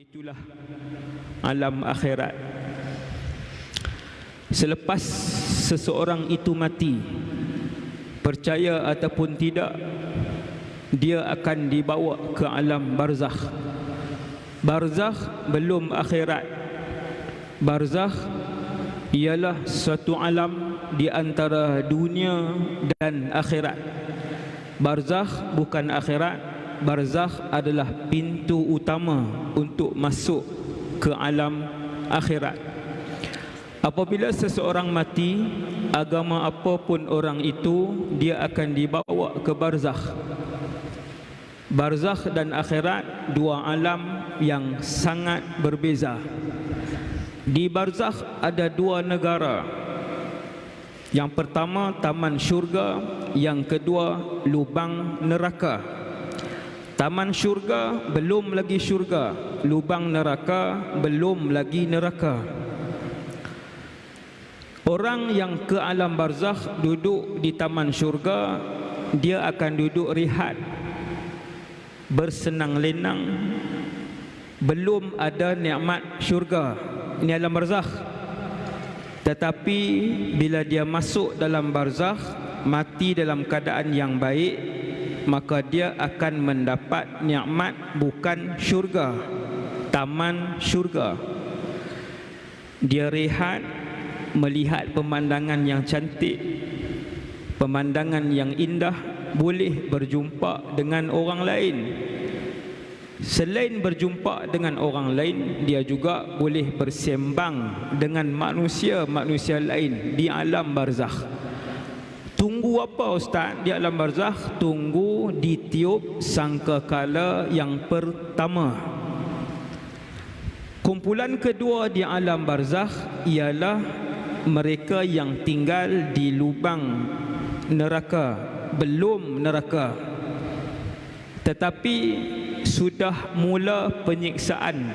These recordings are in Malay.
Itulah alam akhirat. Selepas seseorang itu mati, percaya ataupun tidak, dia akan dibawa ke alam barzakh. Barzakh belum akhirat. Barzakh ialah suatu alam di antara dunia dan akhirat. Barzakh bukan akhirat, barzakh adalah pintu utama untuk masuk ke alam akhirat. Apabila seseorang mati, agama apapun orang itu, dia akan dibawa ke barzakh. Barzakh dan akhirat dua alam yang sangat berbeza. Di barzakh ada dua negara. Yang pertama taman syurga, yang kedua lubang neraka. Taman syurga belum lagi syurga. Lubang neraka belum lagi neraka. Orang yang ke alam barzakh duduk di taman syurga Dia akan duduk rehat Bersenang lenang. Belum ada nikmat syurga Ini alam barzakh. Tetapi bila dia masuk dalam barzakh Mati dalam keadaan yang baik maka dia akan mendapat nikmat bukan syurga taman syurga. Dia rehat melihat pemandangan yang cantik pemandangan yang indah boleh berjumpa dengan orang lain. Selain berjumpa dengan orang lain dia juga boleh bersembang dengan manusia-manusia lain di alam barzakh Tunggu apa ustaz di alam barzakh? Tunggu ditiup sangkakala yang pertama. Kumpulan kedua di alam barzakh ialah mereka yang tinggal di lubang neraka, belum neraka. Tetapi sudah mula penyiksaan.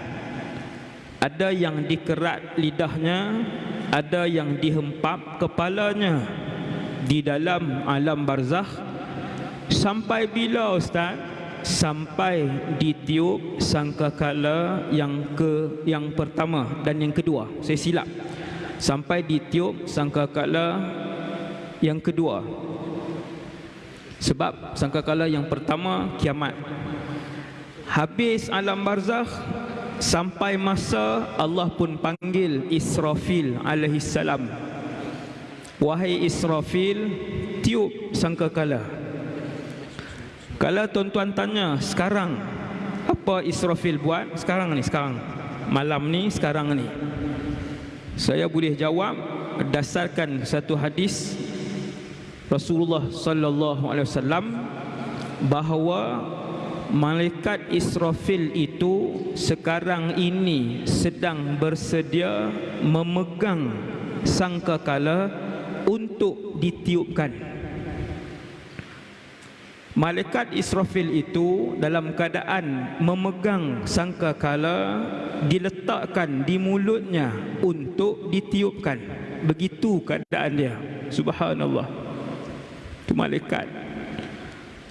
Ada yang dikerat lidahnya, ada yang dihempap kepalanya di dalam alam barzakh sampai bila ustaz? Sampai ditiup sangkakala yang ke yang pertama dan yang kedua. Saya silap. Sampai ditiup sangkakala yang kedua. Sebab sangkakala yang pertama kiamat. Habis alam barzakh sampai masa Allah pun panggil Israfil alaihi salam Wahai Israfil Tiup sangkakala. Kalau tuan-tuan tanya Sekarang Apa Israfil buat? Sekarang ni sekarang. Malam ni sekarang ni. Saya boleh jawab Berdasarkan satu hadis Rasulullah Sallallahu Alaihi Wasallam Bahawa Malaikat Israfil itu Sekarang ini Sedang bersedia Memegang Sangkakala untuk ditiupkan Malaikat Israfil itu dalam keadaan memegang sangkakala diletakkan di mulutnya untuk ditiupkan. Begitu keadaan dia. Subhanallah. Itu malaikat.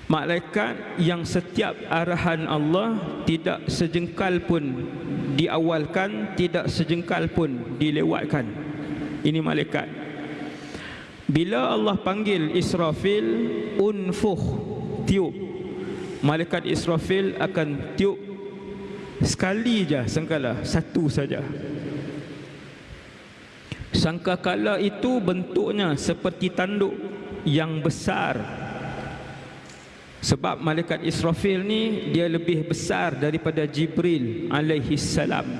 Malaikat yang setiap arahan Allah tidak sejengkal pun diawalkan, tidak sejengkal pun dilewatkan. Ini malaikat. Bila Allah panggil Israfil unfuh tiup. Malaikat Israfil akan tiup sekali je sangkala satu saja. Sangkakala itu bentuknya seperti tanduk yang besar. Sebab malaikat Israfil ni dia lebih besar daripada Jibril alaihi salam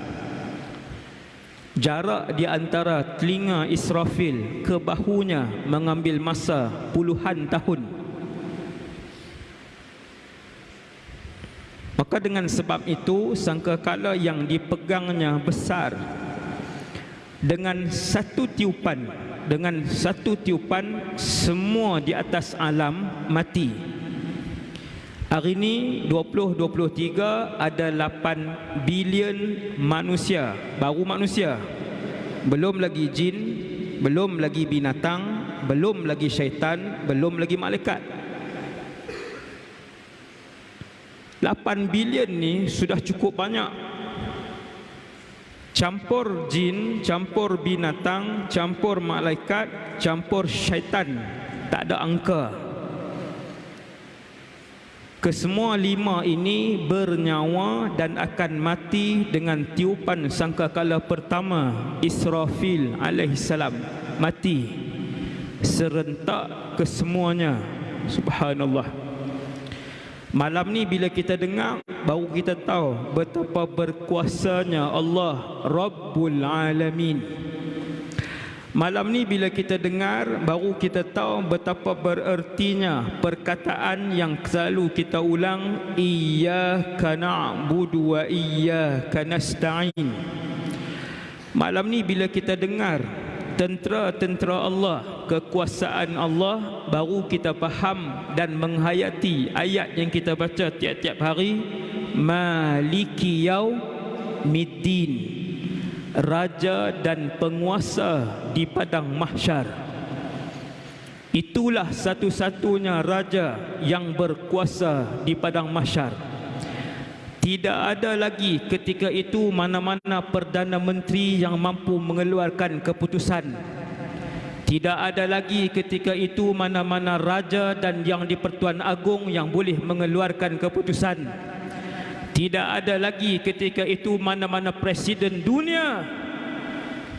Jarak di antara telinga Israfil ke bahunya mengambil masa puluhan tahun. Maka dengan sebab itu sangkakala yang dipegangnya besar dengan satu tiupan dengan satu tiupan semua di atas alam mati. Hari ini 2023 ada 8 bilion manusia, baru manusia. Belum lagi jin, belum lagi binatang, belum lagi syaitan, belum lagi malaikat. 8 bilion ni sudah cukup banyak. campur jin, campur binatang, campur malaikat, campur syaitan. Tak ada angka. Kesemua lima ini bernyawa dan akan mati dengan tiupan sangkakala pertama Israfil alaihissalam mati. Serentak kesemuanya. Subhanallah. Malam ni bila kita dengar baru kita tahu betapa berkuasanya Allah Rabbul Alamin Malam ni bila kita dengar baru kita tahu betapa berertinya perkataan yang selalu kita ulang iyyaka na'budu wa iyyaka nasta'in. Malam ni bila kita dengar tentera-tentera Allah, kekuasaan Allah baru kita faham dan menghayati ayat yang kita baca tiap-tiap hari maliki yaumiddin raja dan penguasa di padang mahsyar. Itulah satu-satunya raja yang berkuasa di padang mahsyar. Tidak ada lagi ketika itu mana-mana perdana menteri yang mampu mengeluarkan keputusan. Tidak ada lagi ketika itu mana-mana raja dan yang di Pertuan Agong yang boleh mengeluarkan keputusan tidak ada lagi ketika itu mana-mana presiden dunia.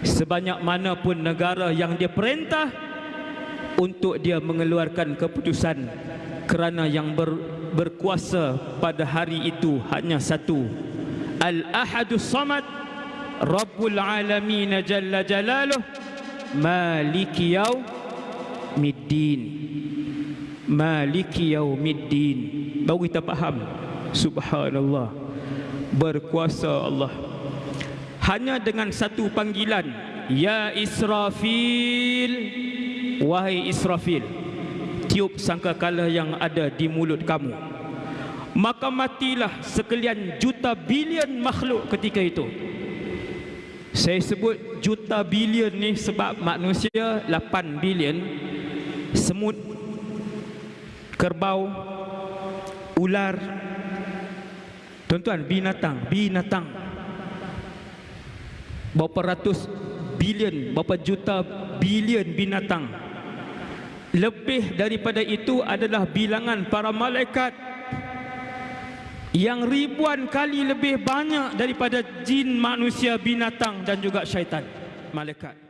Sebanyak mana pun negara yang dia perintah untuk dia mengeluarkan keputusan kerana yang ber, berkuasa pada hari itu hanya satu. Al-Ahadus Samad Rabbul Alamin Jalla Jalaluh Maliki Yaumiddin. Maliki Yaumiddin. Baru kita faham Subhanallah. Berkuasa Allah. Hanya dengan satu panggilan. Ya Israfil. Wahai Israfil Tiup sangkakala yang ada di mulut kamu. Maka matilah sekalian juta bilion makhluk ketika itu. Saya sebut juta bilion ni sebab manusia 8 bilion. Semut Kerbau Ular Tuan-tuan, binatang, binatang. Berapa ratus bilion, berapa juta bilion binatang. Lebih daripada itu adalah bilangan para malaikat yang ribuan kali lebih banyak daripada jin, manusia, binatang dan juga syaitan. Malaikat.